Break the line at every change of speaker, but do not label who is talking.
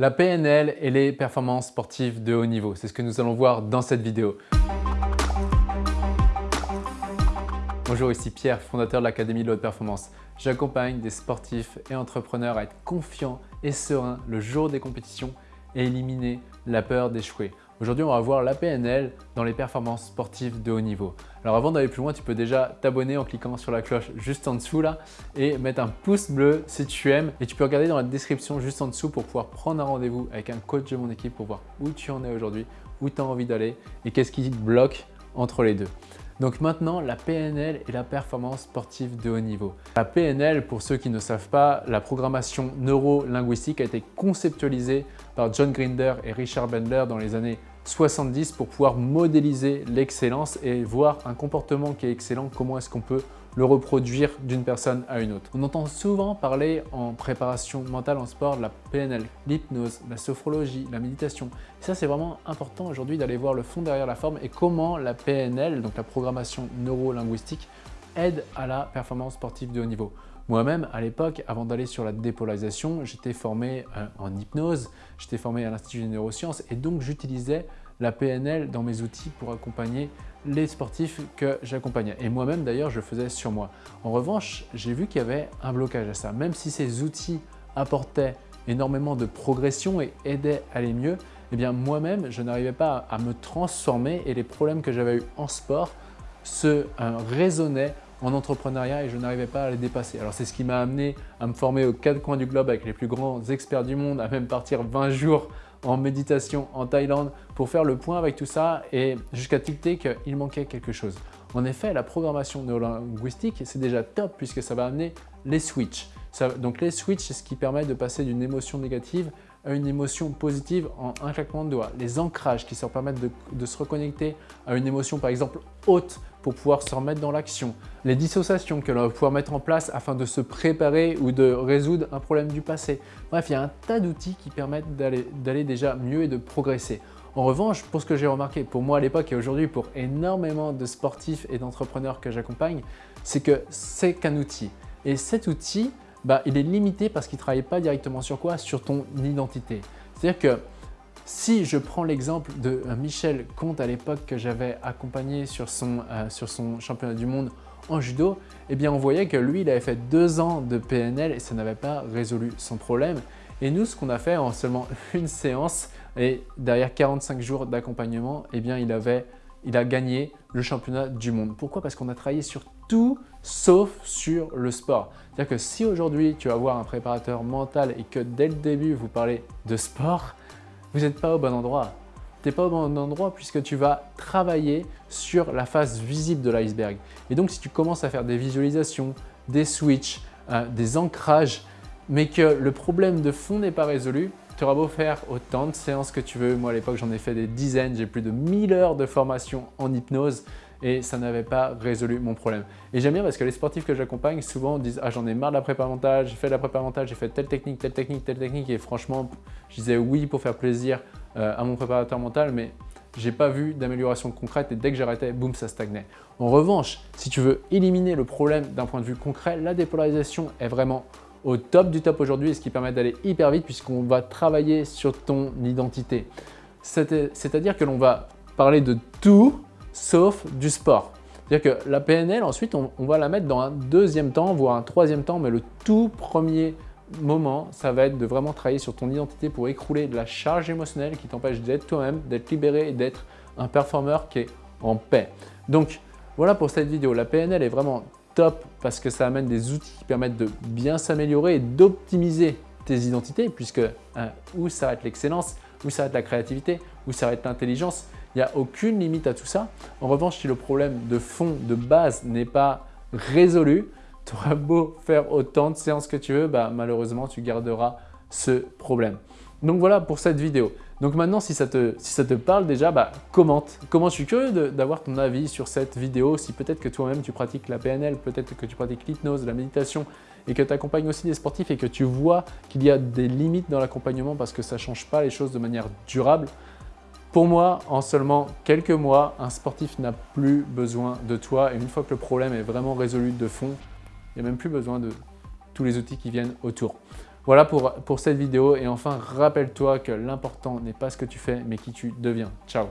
La PNL et les performances sportives de haut niveau, c'est ce que nous allons voir dans cette vidéo. Bonjour, ici Pierre, fondateur de l'Académie de haute performance. J'accompagne des sportifs et entrepreneurs à être confiants et sereins le jour des compétitions et éliminer la peur d'échouer. Aujourd'hui, on va voir la PNL dans les performances sportives de haut niveau. Alors avant d'aller plus loin, tu peux déjà t'abonner en cliquant sur la cloche juste en dessous là et mettre un pouce bleu si tu aimes. Et tu peux regarder dans la description juste en dessous pour pouvoir prendre un rendez-vous avec un coach de mon équipe pour voir où tu en es aujourd'hui, où tu as envie d'aller et qu'est-ce qui bloque entre les deux. Donc maintenant, la PNL et la performance sportive de haut niveau. La PNL, pour ceux qui ne savent pas, la programmation neuro-linguistique a été conceptualisée par John Grinder et Richard Bendler dans les années 70 pour pouvoir modéliser l'excellence et voir un comportement qui est excellent, comment est-ce qu'on peut le reproduire d'une personne à une autre. On entend souvent parler en préparation mentale en sport de la PNL, l'hypnose, la sophrologie, la méditation. Et ça, c'est vraiment important aujourd'hui d'aller voir le fond derrière la forme et comment la PNL, donc la programmation neuro-linguistique, aide à la performance sportive de haut niveau. Moi-même, à l'époque, avant d'aller sur la dépolarisation, j'étais formé euh, en hypnose, j'étais formé à l'Institut des neurosciences et donc j'utilisais la PNL dans mes outils pour accompagner les sportifs que j'accompagnais. Et moi-même d'ailleurs, je faisais sur moi. En revanche, j'ai vu qu'il y avait un blocage à ça. Même si ces outils apportaient énormément de progression et aidaient à aller mieux, eh bien moi-même, je n'arrivais pas à me transformer et les problèmes que j'avais eu en sport se euh, résonnaient en entrepreneuriat et je n'arrivais pas à les dépasser. Alors c'est ce qui m'a amené à me former aux quatre coins du globe avec les plus grands experts du monde, à même partir 20 jours en méditation en Thaïlande pour faire le point avec tout ça et jusqu'à tilter qu'il manquait quelque chose. En effet, la programmation neurolinguistique, c'est déjà top puisque ça va amener les switches. donc les switches, c'est ce qui permet de passer d'une émotion négative à une émotion positive en un claquement de doigts. Les ancrages qui se permettent de, se reconnecter à une émotion par exemple haute pour pouvoir se remettre dans l'action. Les dissociations que l'on va pouvoir mettre en place afin de se préparer ou de résoudre un problème du passé. Bref, il y a un tas d'outils qui permettent d'aller déjà mieux et de progresser. En revanche, pour ce que j'ai remarqué, pour moi à l'époque et aujourd'hui pour énormément de sportifs et d'entrepreneurs que j'accompagne, c'est que c'est qu'un outil. Et cet outil, bah, il est limité parce qu'il ne travaille pas directement sur quoi? Sur ton identité. C'est-à-dire que si je prends l'exemple de euh, Michel Comte à l'époque que j'avais accompagné sur son, euh, sur son championnat du monde en judo, eh bien on voyait que lui, il avait fait deux ans de PNL et ça n'avait pas résolu son problème. Et nous, ce qu'on a fait en seulement une séance et derrière 45 jours d'accompagnement, eh bien il, avait, il a gagné le championnat du monde. Pourquoi? Parce qu'on a travaillé sur tout sauf sur le sport. C'est-à-dire que si aujourd'hui tu vas voir un préparateur mental et que dès le début vous parlez de sport, vous n'êtes pas au bon endroit. Tu n'es pas au bon endroit puisque tu vas travailler sur la face visible de l'iceberg. Et donc si tu commences à faire des visualisations, des switches, euh, des ancrages, mais que le problème de fond n'est pas résolu, tu auras beau faire autant de séances que tu veux. Moi à l'époque j'en ai fait des dizaines, j'ai plus de 1000 heures de formation en hypnose et ça n'avait pas résolu mon problème. Et j'aime bien parce que les sportifs que j'accompagne souvent disent « Ah j'en ai marre de la prépa mentale, j'ai fait de la prépa mentale, j'ai fait telle technique, telle technique, telle technique » et franchement je disais oui pour faire plaisir euh, à mon préparateur mental mais j'ai pas vu d'amélioration concrète et dès que j'arrêtais, boum, ça stagnait. En revanche, si tu veux éliminer le problème d'un point de vue concret, la dépolarisation est vraiment au top du top aujourd'hui ce qui permet d'aller hyper vite puisqu'on va travailler sur ton identité. C'est-à-dire que l'on va parler de tout sauf du sport. C'est-à-dire que la PNL, ensuite, on, va la mettre dans un deuxième temps, voire un troisième temps, mais le tout premier moment, ça va être de vraiment travailler sur ton identité pour écrouler de la charge émotionnelle qui t'empêche d'être toi-même, d'être libéré et d'être un performeur qui est en paix. Donc, voilà pour cette vidéo. La PNL est vraiment top parce que ça amène des outils qui permettent de bien s'améliorer et d'optimiser tes identités puisque hein, où s'arrête l'excellence, où s'arrête la créativité, où s'arrête l'intelligence, il n'y a aucune limite à tout ça. En revanche, si le problème de fond, de base n'est pas résolu, tu auras beau faire autant de séances que tu veux, bah, malheureusement, tu garderas ce problème. Donc voilà pour cette vidéo. Donc maintenant, si ça te, si ça te parle déjà, bah, commente. Comment je suis curieux d'avoir ton avis sur cette vidéo. Si peut-être que toi-même tu pratiques la PNL, peut-être que tu pratiques l'hypnose, la méditation et que tu accompagnes aussi des sportifs et que tu vois qu'il y a des limites dans l'accompagnement parce que ça ne change pas les choses de manière durable, pour moi, en seulement quelques mois, un sportif n'a plus besoin de toi et une fois que le problème est vraiment résolu de fond, il n'y a même plus besoin de tous les outils qui viennent autour. Voilà pour, cette vidéo et enfin rappelle-toi que l'important n'est pas ce que tu fais mais qui tu deviens. Ciao